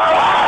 ว่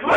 Come on.